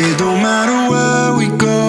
It don't matter where we go.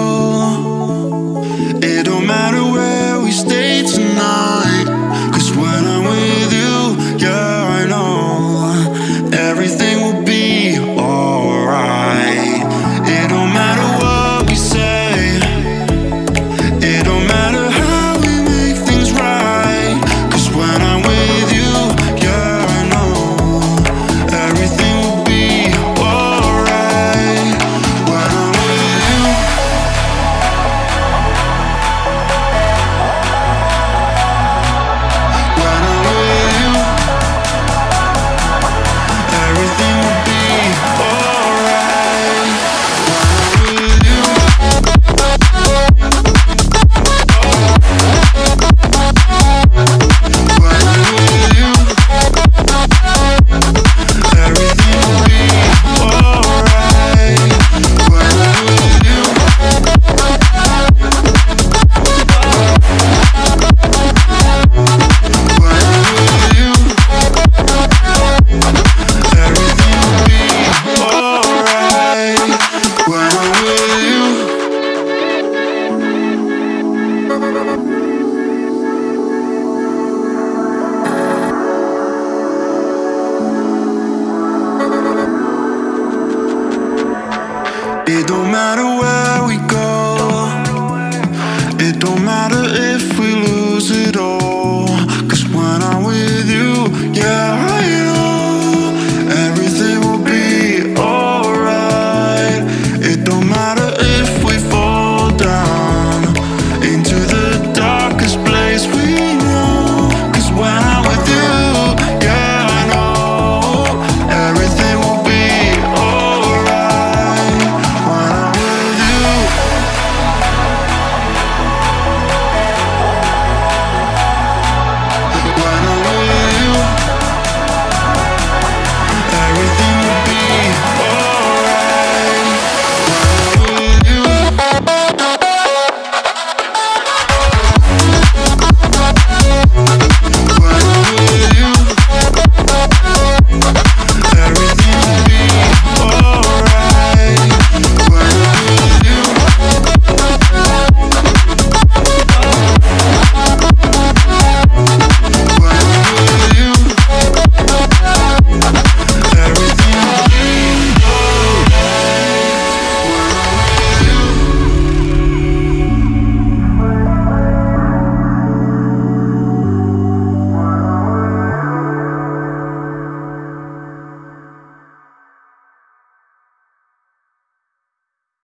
It don't matter where